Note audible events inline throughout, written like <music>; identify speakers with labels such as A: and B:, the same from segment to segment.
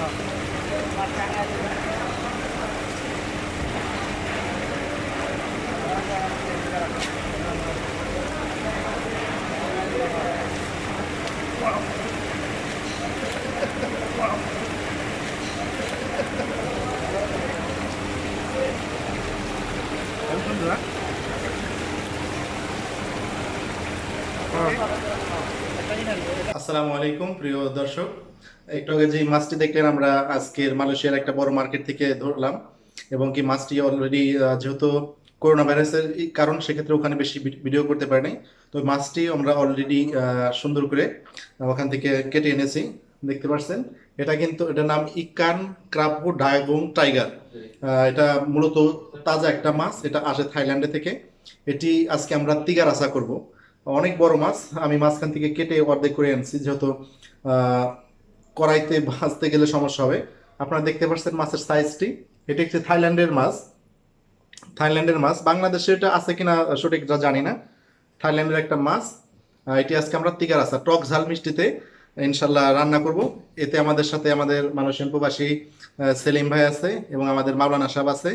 A: Hãy subscribe cho kênh Ghiền Mì Gõ Để không bỏ lỡ những video hấp dẫn আসসালামু আলাইকুম, প্রিয় দর্শক। একটু আগে যে মাছটি দেখলেন, আমরা আজকের মালয়েশিয়ার একটা বড় মার্কেট থেকে ধরলাম এবং কি মাছটি অলরেডি যেহেতু করোনা ভাইরাসের কারণ, সেক্ষেত্রে ওখানে বেশি ভিডিও করতে পারিনি তো মাছটি আমরা অলরেডি সুন্দর করে ওখান থেকে কেটে এনেছি। দেখতে পাচ্ছেন, এটা কিন্তু, এটার নাম ইকান ক্রাপু ডায়াগং টাইগার। এটা মূলত তাজা একটা মাছ, এটা আসে থাইল্যান্ডে থেকে। এটি আজকে আমরা তিগার আশা করব। অনেক বড় মাছ। আমি মাঝখান থেকে কেটে অর্ধেক করে আনছি যেহেতু কড়াইতে ভাজতে গেলে সমস্যা হবে। আপনারা দেখতে পাচ্ছেন মাছের সাইজটি এটি হচ্ছে থাইল্যান্ডের মাছ। থাইল্যান্ডের মাছ। বাংলাদেশে এটা আছে কিনা সঠিক যা জানি না। থাইল্যান্ডের একটা মাছ। এটি আজকে আমরা তিগার আসা টক ঝাল মিষ্টিতে ইনশাল্লাহ রান্না করব। এতে আমাদের সাথে আমাদের মানুষের প্রবাসী আহ, সেলিম ভাই আছে এবং আমাদের মাওলানা সাহেব আছে।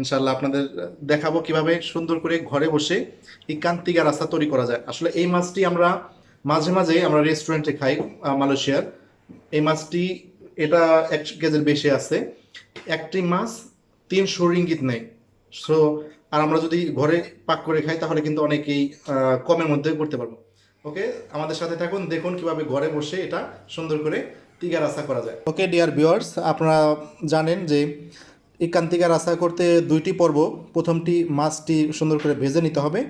A: ইনশাল্লাহ আপনাদের দেখাবো কীভাবে সুন্দর করে ঘরে বসে এই কান্তিগার রাস্তা তৈরি করা যায়। আসলে এই মাছটি আমরা মাঝে মাঝে আমরা রেস্টুরেন্টে খাই মালয়েশিয়ার। এই মাছটি, এটা এক কেজির বেশি আছে। একটি মাছ তিনশো রিঙ্গিত নেই সো আর আমরা যদি ঘরে পাক করে খাই, তাহলে কিন্তু অনেকেই কমের মধ্যে করতে পারব। ওকে আমাদের সাথে থাকুন, দেখুন কীভাবে ঘরে বসে এটা সুন্দর করে তিগা রাস্তা করা যায়। ওকে ডিয়ার ভিউয়ার্স আপনারা জানেন যে এই কান্তিকা রাস্তা করতে দুইটি পর্ব, প্রথমটি মাছটি সুন্দর করে ভেজে নিতে হবে,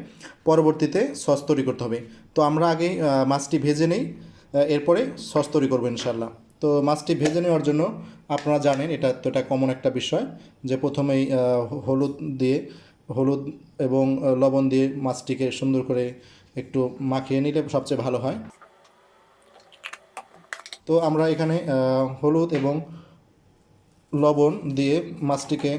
A: পরবর্তীতে সস তৈরি করতে হবে। তো আমরা আগে মাছটি ভেজে নেই এরপরে সস তৈরি করব ইনশাল্লাহ তো মাছটি ভেজে নেওয়ার জন্য আপনারা জানেন, এটা তো এটা কমন একটা বিষয় যে প্রথমেই হলুদ দিয়ে, হলুদ এবং লবণ দিয়ে মাছটিকে সুন্দর করে একটু মাখিয়ে নিলে সবচেয়ে ভালো হয়। তো আমরা এখানে হলুদ এবং লবণ দিয়ে মাছটিকে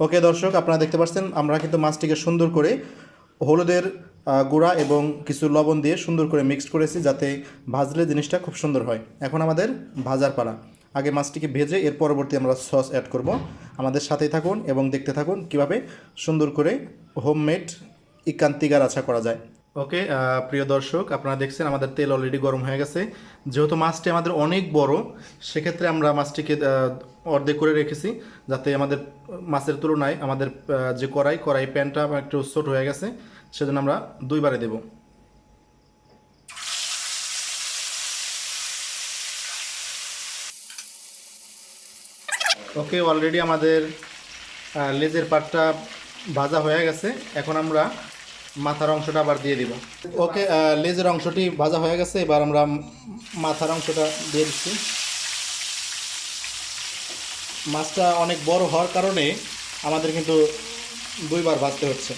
A: ওকে দর্শক, আপনারা দেখতে পাচ্ছেন, আমরা কিন্তু মাছটিকে সুন্দর করে হলুদের গুঁড়া এবং কিছু লবণ দিয়ে সুন্দর করে মিক্সড করেছি যাতে ভাজলে জিনিসটা খুব সুন্দর হয়। এখন আমাদের ভাজার পালা। আগে মাছটিকে ভেজে এর পরবর্তী আমরা সস অ্যাড করব। আমাদের সাথেই থাকুন এবং দেখতে থাকুন কীভাবে সুন্দর করে হোমমেড ইকান্তিগার আছা করা যায়। ওকে প্রিয় দর্শক, আপনারা দেখছেন আমাদের তেল অলরেডি গরম হয়ে গেছে। যেহেতু মাছটি আমাদের অনেক বড়, সেক্ষেত্রে আমরা মাছটিকে অর্ধেক করে রেখেছি যাতে আমাদের মাছের তুলনায় আমাদের যে কড়াই কড়াই প্যানটা একটু ছোট হয়ে গেছে, সেজন্য আমরা দুইবারে দেব। ওকে অলরেডি আমাদের লেজের পাটটা ভাজা হয়ে গেছে। এখন আমরা মাথার অংশটা আবার দিয়ে দিব। ওকে লেজের অংশটি ভাজা হয়ে গেছে, এবার আমরা মাথার অংশটা দিয়ে দিচ্ছি। মাছটা অনেক বড় হওয়ার কারণে আমাদের কিন্তু দুইবার ভাজতে হচ্ছে।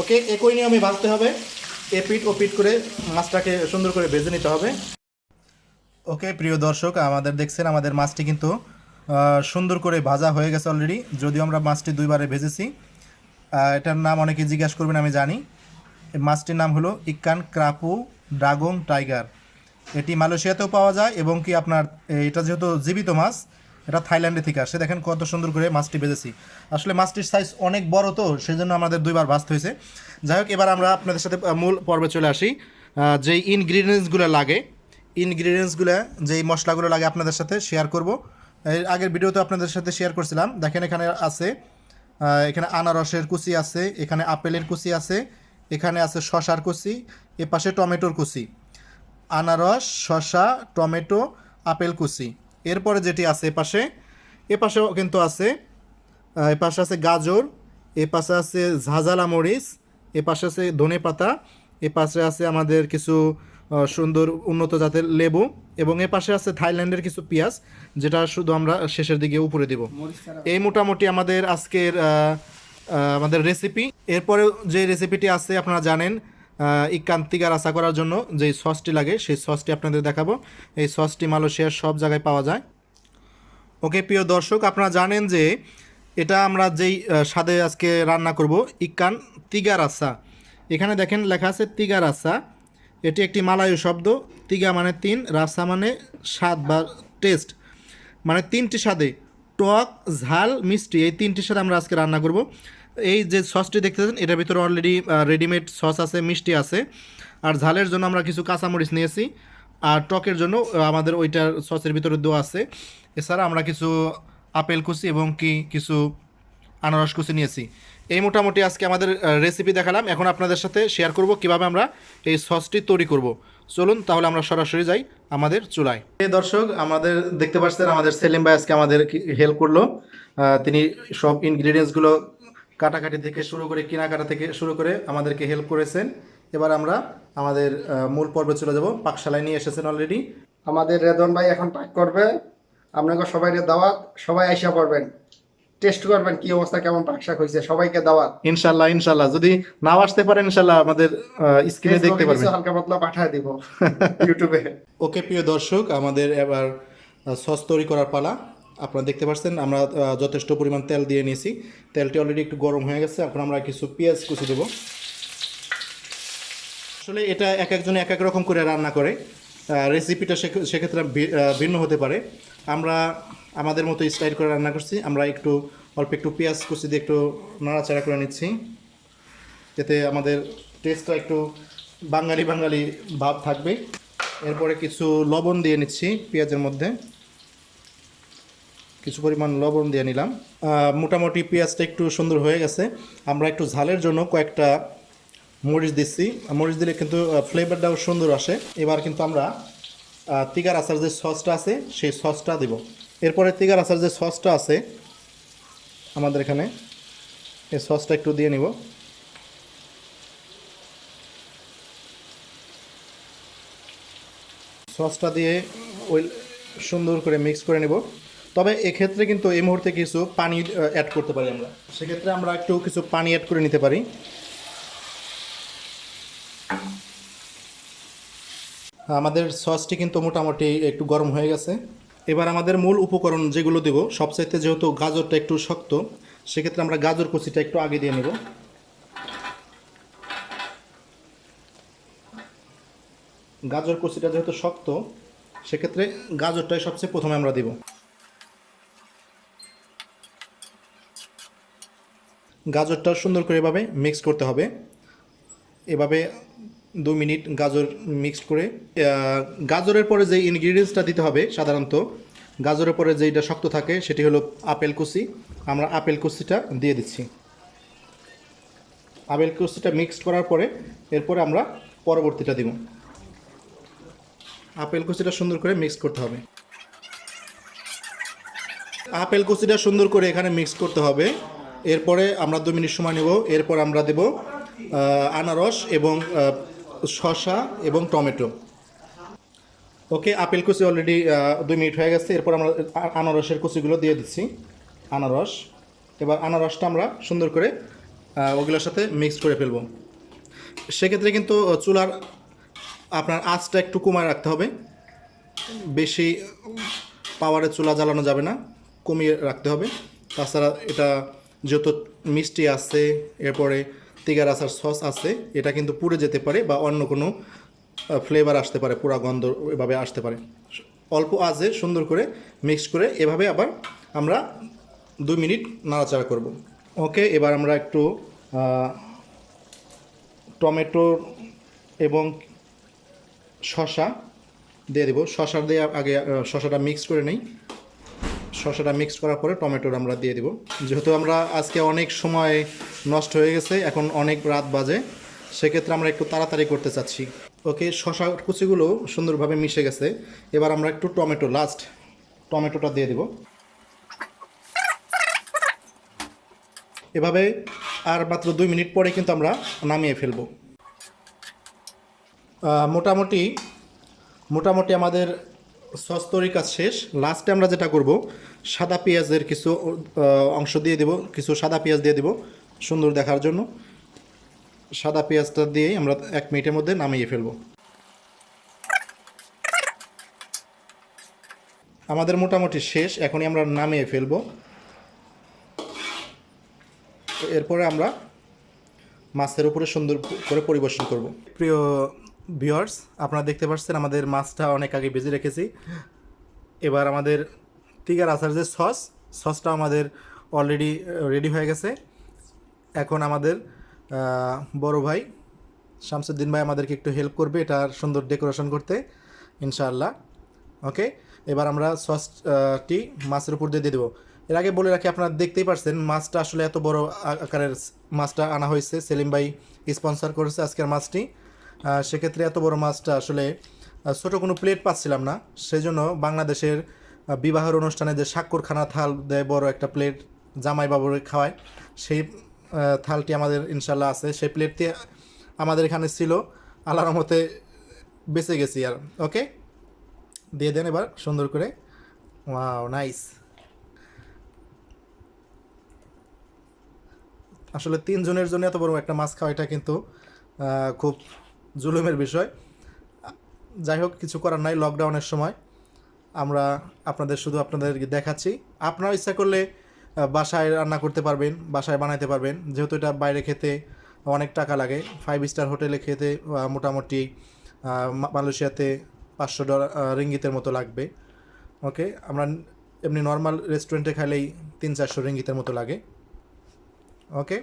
A: ওকে, একই নিয়মে ভাজতে হবে। এ পিট ও পিট করে মাছটাকে সুন্দর করে ভেজে নিতে হবে। ওকে, প্রিয় দর্শক, আমাদের দেখছেন, আমাদের মাছটি কিন্তু সুন্দর করে ভাজা হয়ে গেছে অলরেডি যদিও আমরা মাছটি দুইবারে ভেজেছি। এটার নাম অনেকে জিজ্ঞাসা করবেন, আমি জানি। মাছটির নাম হলো ইকান ক্রাপু ড্রাগং টাইগার। এটি মালয়েশিয়াতেও পাওয়া যায় এবং কি আপনার এটা যেহেতু জীবিত মাছ, এটা থাইল্যান্ডে থেকে আসে। দেখেন কত সুন্দর করে মাছটি ভেজেছি। আসলে মাছটির সাইজ অনেক বড় তো, সেজন্য আমাদের দুইবার ভাজতে হয়েছে। যাই হোক, এবার আমরা আপনাদের সাথে মূল পর্বে চলে আসি। যেই ইনগ্রিডিয়েন্টসগুলো লাগে ইনগ্রিডিয়েন্টসগুলো যেই মশলাগুলো লাগে আপনাদের সাথে শেয়ার করব। এর আগের ভিডিওতে আপনাদের সাথে শেয়ার করছিলাম। দেখেন এখানে আছে এখানে আনারসের কুচি আছে, এখানে আপেলের কুচি আছে, এখানে আছে শশার কুচি এ পাশে টমেটোর কুচি। আনারস শসা টমেটো, আপেল কুচি। এরপরে যেটি আছে এ পাশে এ পাশেও কিন্তু আছে এ পাশে আছে গাজর এ পাশে আছে ঝাঁঝালা মরিচ এ পাশে আছে ধনে পাতা এ পাশে আছে আমাদের কিছু সুন্দর উন্নত জাতের লেবু এবং এ পাশে আছে থাইল্যান্ডের কিছু পেঁয়াজ যেটা শুধু আমরা শেষের দিকে উপরে দিব। এই মোটামুটি আমাদের আজকের আমাদের রেসিপি এরপরে যে রেসিপিটি আছে আপনারা জানেন এই আশা করার জন্য যে সসটি লাগে সেই সসটি আপনাদের দেখাবো। এই সসটি মালয়েশিয়ার সব জায়গায় পাওয়া যায়। ওকে প্রিয় দর্শক আপনারা জানেন যে এটা আমরা যেই স্বাদে আজকে রান্না করব ইকান তিগা রাসা এখানে দেখেন লেখা আছে তিগা রাসা এটি একটি মালায়ু শব্দ। তিগা মানে তিন রাসা মানে স্বাদ বা টেস্ট মানে তিনটি স্বাদে। টক, ঝাল, মিষ্টি এই তিনটির সাথে আমরা আজকে রান্না করব। এই যে সসটি দেখতেছেন এটার ভিতরে অলরেডি রেডিমেড সস আছে, মিষ্টি আছে। আর ঝালের জন্য আমরা কিছু কাঁচামরিচ নিয়েছি। আর টকের জন্য আমাদের ওইটার সসের ভিতরে দেওয়া আছে। এছাড়া আমরা কিছু আপেল কুচি এবং কি কিছু আনারস কুচি নিয়েছি। এই মোটামুটি আজকে আমাদের রেসিপি দেখালাম। এখন আপনাদের সাথে শেয়ার করব কীভাবে আমরা এই সসটি তৈরি করব। চলুন তাহলে আমরা সরাসরি যাই আমাদের চুলায়। এই দর্শক আমাদের দেখতে পাচ্ছেন আমাদের সেলিম ভাই আজকে আমাদের হেল্প করল। তিনি সব ইনগ্রিডিয়েন্টসগুলো কাটাকাটি থেকে শুরু করে কেনাকাটা থেকে শুরু করে আমাদেরকে হেল্প করেছেন। এবার আমরা আমাদের মূল পর্বে চলে যাব। পাকশালায় নিয়ে এসেছেন অলরেডি
B: আমাদের রেদন ভাই এখন পাক করবে। আপনাকে সবাই দাওয়াত সবাই আইসা পড়বেন। টেস্ট করবেন কি অবস্থা কেমন পাক শাক হয়েছে সবাইকে দাওয়াত।
A: ইনশাল্লাহ ইনশাল্লাহ। যদি নাও আসতে পারেন ইনশাল্লাহ আমাদের স্ক্রিনে দেখতে পারবেন।
B: হালকা পাতলা পাঠায় দিব ইউটিউবে <laughs>
A: ওকে প্রিয় দর্শক আমাদের এবার সস তৈরি করার পালা। আপনারা দেখতে পাচ্ছেন আমরা যথেষ্ট পরিমাণ তেল দিয়ে নিয়েছি। তেলটি অলরেডি একটু গরম হয়ে গেছে এখন আমরা কিছু পেঁয়াজ কুচি দেবো। আসলে এটা এক একজনে এক এক রকম করে রান্না করে। রেসিপিটা সেক্ষেত্রে ভিন্ন হতে পারে। আমরা আমাদের মতো স্টাইল করে রান্না করছি। আমরা একটু, অল্প একটু পেঁয়াজ কুচি দিয়ে একটু নাড়াচাড়া করে নিচ্ছি। এতে আমাদের টেস্টটা একটু বাঙালি বাঙালি ভাব থাকবে। এরপরে কিছু লবণ দিয়ে নিচ্ছি পেঁয়াজের মধ্যে। কিছু পরিমাণ লবণ দিয়ে নিলাম। মোটামুটি পেঁয়াজটা একটু সুন্দর হয়ে গেছে। আমরা একটু ঝালের জন্য কয়েকটা মরিচ দিচ্ছি। মরিচ দিলে কিন্তু ফ্লেভারটাও সুন্দর আসে। এবার কিন্তু আমরা তিগার আচার যে সসটা আছে, সেই সসটা দেব। এরপরে তিগার আচার যে সসটা আছে, আমাদের এখানে, এই সসটা একটু দিয়ে নিব। সসটা দিয়ে ওই সুন্দর করে মিক্স করে নেব। তবে এক্ষেত্রে কিন্তু এই মুহূর্তে কিছু পানি অ্যাড করতে পারি আমরা। সেক্ষেত্রে আমরা একটু কিছু পানি অ্যাড করে নিতে পারি। আমাদের সসটি কিন্তু মোটামুটি একটু গরম হয়ে গেছে। এবার আমাদের মূল উপকরণ যেগুলো দেব, সবচাইতে যেহেতু গাজরটা একটু শক্ত, সেক্ষেত্রে আমরা গাজর কুচিটা একটু আগে দিয়ে নেব। গাজর কুচিটা যেহেতু শক্ত, সেক্ষেত্রে গাজরটাই সবচেয়ে প্রথমে আমরা দেব। গাজরটা সুন্দর করে এভাবে মিক্স করতে হবে। এভাবে দু মিনিট গাজর মিক্সড করে গাজরের পরে যে ইনগ্রিডিয়েন্টসটা দিতে হবে সাধারণত, গাজরের পরে যেটা শক্ত থাকে সেটি হলো আপেল কুচি। আমরা আপেল কুচিটা দিয়ে দিচ্ছি। আপেল কুচিটা মিক্সড করার পরে এরপরে আমরা পরবর্তীটা দিব। আপেল কুচিটা সুন্দর করে মিক্স করতে হবে। আপেল কুচিটা সুন্দর করে এখানে মিক্স করতে হবে। এরপরে আমরা দু মিনিট সময় নেব। এরপর আমরা দেব আনারস এবং শসা এবং টমেটো। ওকে, আপেল কুচি অলরেডি দুই মিনিট হয়ে গেছে। এরপর আমরা আনারসের কুচিগুলো দিয়ে দিচ্ছি। আনারস। এবার আনারসটা আমরা সুন্দর করে ওগুলোর সাথে মিক্স করে ফেলব। সেক্ষেত্রে কিন্তু চুলার আপনার আঁচটা একটু কমায় রাখতে হবে। বেশি পাওয়ারে চুলা জ্বালানো যাবে না, কমিয়ে রাখতে হবে। তাছাড়া এটা যত মিষ্টি আছে, এরপরে তিগার আসার সস আছে, এটা কিন্তু পুড়ে যেতে পারে বা অন্য কোনো ফ্লেভার আসতে পারে পুরা গন্ধ এভাবে আসতে পারে। অল্প আজে সুন্দর করে মিক্স করে এভাবে আবার আমরা দুই মিনিট নাড়াচাড়া করব। ওকে এবার আমরা একটু টমেটো এবং শশা দিয়ে দেবো। শশা দিয়ে আগে শশাটা মিক্স করে নেই। শশাটা মিক্স করার পরে টমেটোর আমরা দিয়ে দেবো। যেহেতু আমরা আজকে অনেক সময় নষ্ট হয়ে গেছে, এখন অনেক রাত বাজে। সেক্ষেত্রে আমরা একটু তাড়াতাড়ি করতে চাচ্ছি। ওকে, শশা কুচিগুলো সুন্দরভাবে মিশে গেছে। এবার আমরা একটু টমেটো লাস্ট টমেটোটা দিয়ে দেবো। এভাবে আর মাত্র দুই মিনিট পরে কিন্তু আমরা নামিয়ে ফেলব। মোটামুটি মোটামুটি আমাদের সস তৈরির কাজ শেষ। লাস্টে আমরা যেটা করব, সাদা পেঁয়াজের কিছু অংশ দিয়ে দেব, কিছু সাদা পেঁয়াজ দিয়ে দেব। সুন্দর দেখার জন্য। সাদা পেঁয়াজটা দিয়েই আমরা এক মিনিটের মধ্যে নামিয়ে ফেলব। আমাদের মোটামুটি শেষ, এখনই আমরা নামিয়ে ফেলব। এরপরে আমরা মাছের উপরে সুন্দর করে পরিবেশন করব। প্রিয় ভিউয়ার্স আপনারা দেখতে পাচ্ছেন আমাদের মাছটা অনেক আগে ভেজে রেখেছি। এবার আমাদের তিগার আচার যে সস সসটা আমাদের অলরেডি রেডি হয়ে গেছে। এখন আমাদের বড় ভাই শামসুদ্দিন ভাই আমাদেরকে একটু হেল্প করবে এটার সুন্দর ডেকোরেশন করতে ইনশাআল্লাহ। ওকে এবার আমরা সসটি মাছের উপর দিয়ে দিয়ে দেবো। এর আগে বলে রাখি আপনারা দেখতেই পারছেন মাছটা আসলে এত বড় আকারের মাছটা আনা হয়েছে। সেলিম ভাই স্পন্সর করেছে আজকের মাছটি। সেক্ষেত্রে এত বড় মাছটা আসলে ছোট কোনো প্লেট পাচ্ছিলাম না। সেজন্য বাংলাদেশের আহ, বিবাহের অনুষ্ঠানে যে স্বাক্ষরখানা থাল দেয় বড় একটা প্লেট জামাই বাবুরে খাওয়ায় সেই থালটি আমাদের ইনশাল্লাহ আছে। সেই প্লেটটি আমাদের এখানে ছিল। আল্লাহর রহমতে বেঁচে গেছি আর ওকে দিয়ে দেন এবার সুন্দর করে। ওয়াও নাইস আসলে তিনজনের জন্য এত বড় একটা মাছ খাওয়া এটা কিন্তু খুব জুলুমের বিষয়। যাই হোক, কিছু করার নাই। লকডাউনের সময় আমরা আপনাদের শুধু আপনাদেরকে দেখাচ্ছি। আপনারা ইচ্ছা করলে বাসায় রান্না করতে পারবেন, বাসায় বানাইতে পারবেন। যেহেতু এটা বাইরে খেতে অনেক টাকা লাগে ফাইভ স্টার হোটেলে খেতে মোটামুটি মালয়েশিয়াতে পাঁচশো ডলার রিঙ্গিতের মতো লাগবে। ওকে আমরা এমনি নর্মাল রেস্টুরেন্টে খাইলেই তিন চারশো রিঙ্গিতের মতো লাগে। ওকে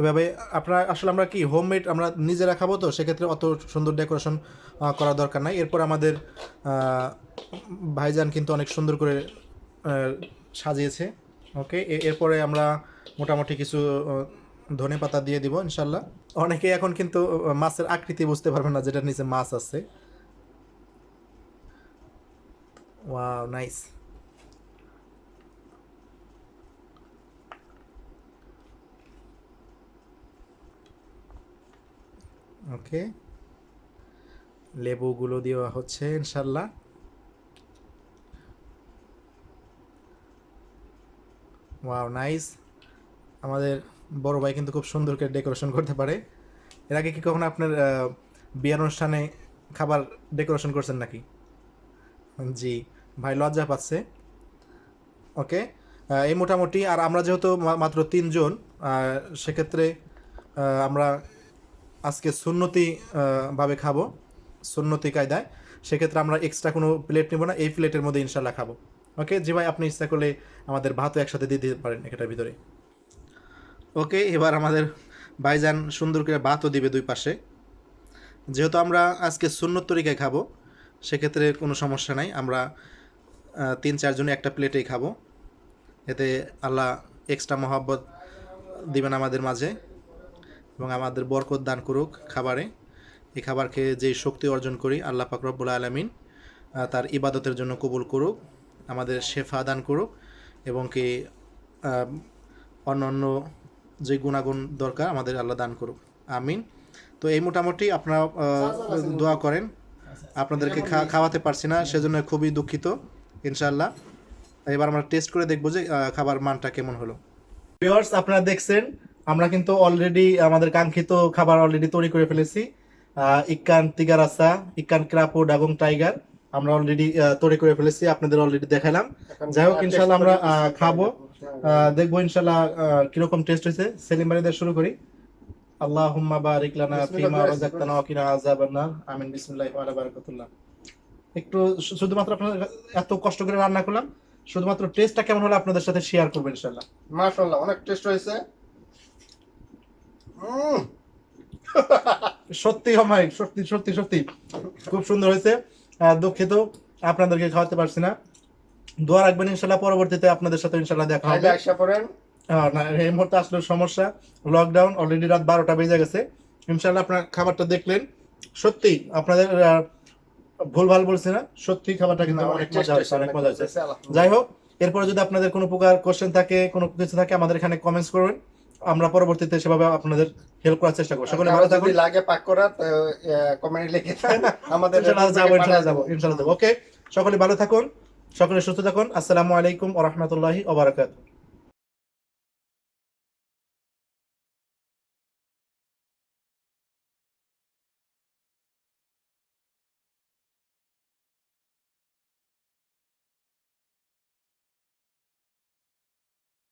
A: এভাবে, আপনার, আসলে আমরা কি হোমমেড আমরা নিজেরা খাব তো? সেক্ষেত্রে অত সুন্দর ডেকোরেশন করার দরকার নাই। এরপর আমাদের ভাইজান কিন্তু অনেক সুন্দর করে সাজিয়েছে। ওকে এরপরে আমরা মোটামুটি কিছু ধনে পাতা দিয়ে দিব, ইনশাল্লাহ। অনেকে এখন কিন্তু মাছের আকৃতি বুঝতে পারবে না যেটার নিচে মাছ আছে। Wow, nice. ওকে। লেবুগুলো দেওয়া হচ্ছে, ইনশাল্লাহ। Wow, nice. আমাদের বড় ভাই কিন্তু খুব সুন্দর করে ডেকোরেশন করতে পারে। এর আগে কি কখনো আপনার বিয়ের অনুষ্ঠানে খাবার ডেকোরেশন করছেন নাকি? জি, ভাই লজ্জা পাচ্ছে। ওকে এই মোটামুটি, আর আমরা যেহেতু মাত্র তিনজন সেক্ষেত্রে আমরা আজকে সুন্নতি ভাবে খাব, সুন্নতি কায়দায়। সেক্ষেত্রে আমরা এক্সট্রা কোনো প্লেট নেব না, এই প্লেটের মধ্যে ইনশাল্লাহ খাব। ওকে জি ভাই, আপনি ইচ্ছা করলে আমাদের ভাতও একসাথে দিয়ে দিতে পারেন এটার ভিতরে। ওকে এবার আমাদের ভাইজান সুন্দর করে ভাতও দিবে দুই পাশে। যেহেতু আমরা আজকে সুন্নত তরিকায় খাব, সেক্ষেত্রে কোনো সমস্যা নাই। আমরা তিন চারজনে একটা প্লেটেই খাব। এতে আল্লাহ এক্সট্রা মহাব্বত দিবেন আমাদের মাঝে। এবং আমাদের বরকত দান করুক খাবারে। এই খাবার খেয়ে যেই শক্তি অর্জন করি, আল্লাহ পাক রব্বুল আলমিন তার ইবাদতের জন্য কবুল করুক, আমাদের শেফা দান করুক এবং কি অন্য অন্য যে গুণাগুণ দরকার আমাদের আল্লাহ দান করুক। আমিন। তো এই মোটামুটি আপনারা দোয়া করেন। আপনাদেরকে খাওয়াতে পারছি না, সেজন্য খুবই দুঃখিত ইনশাল্লাহ এবার আমরা টেস্ট করে দেখব যে খাবার মানটা কেমন হলো। আপনারা দেখছেন আমরা কিন্তু অলরেডি আমাদের কাঙ্ক্ষিত খাবার অলরেডি তৈরি করে ফেলেছি। ইক্কান তিগারাসা ইক্কান ক্রাপো ডাগং টাইগার আমরা অলরেডি তৈরি করে ফেলেছি আপনাদের অলরেডি দেখালাম। যাই হোক ইনশাল্লাহ আমরা খাব। দেখব ইনশাল্লাহ কীরকম টেস্ট হয়েছে। সেলিম বাড়ি শুরু করি। আল্লাহুম্মা বারিক লানা ফিমা রাযাকতানা ওয়া কিনা আযাবান নার আমিন বিসমিল্লাহি ওয়া আলা বারাকাতুল্লাহ। একটু শুধুমাত্র আপনাদের এত কষ্ট করে রান্না করলাম। শুধুমাত্র টেস্টটা কেমন হলো আপনাদের সাথে শেয়ার করব ইনশাল্লাহ
B: মাশাআল্লাহ অনেক টেস্ট হয়েছে।
A: সত্যি আমার সত্যি সত্যি সত্যি। খুব সুন্দর হয়েছে দুঃখিত আপনাদেরকে খাওয়াতে পারছি না। দোয়া রাখবেন ইনশাল্লাহ পরবর্তীতে আপনাদের সাথে ইনশাল্লাহ দেখা হবে।
B: আশা করেন
A: না এই মুহূর্তে আসলে সমস্যা। লকডাউন অলরেডি রাত বারোটা বেজে গেছে। ইনশাল্লাহ আপনার খাবারটা দেখলেন। সত্যি আপনাদের আহ, ভুলভাল বলছি না সত্যি খাবারটা কিন্তু অনেক মজা হয়েছে অনেক মজা হয়েছে, যাই হোক এরপরে যদি আপনাদের কোনো প্রকার কোশ্চেন থাকে কোনো কিছু থাকে আমাদের এখানে কমেন্টস করবেন। আমরা পরবর্তীতে সেভাবে আপনাদের হেল্প করার চেষ্টা করব। সকলে ভালো থাকুন।
B: লাগে পাক করা কমেন্ট লিখে আমাদের
A: যাব ইনশাআল্লাহ যাব ইনশাআল্লাহ যাব। ওকে সকলে ভালো থাকুন সকলে সুস্থ থাকুন। আসসালামু আলাইকুম ওয়া রাহমাতুল্লাহি ওয়া বারাকাতুহু।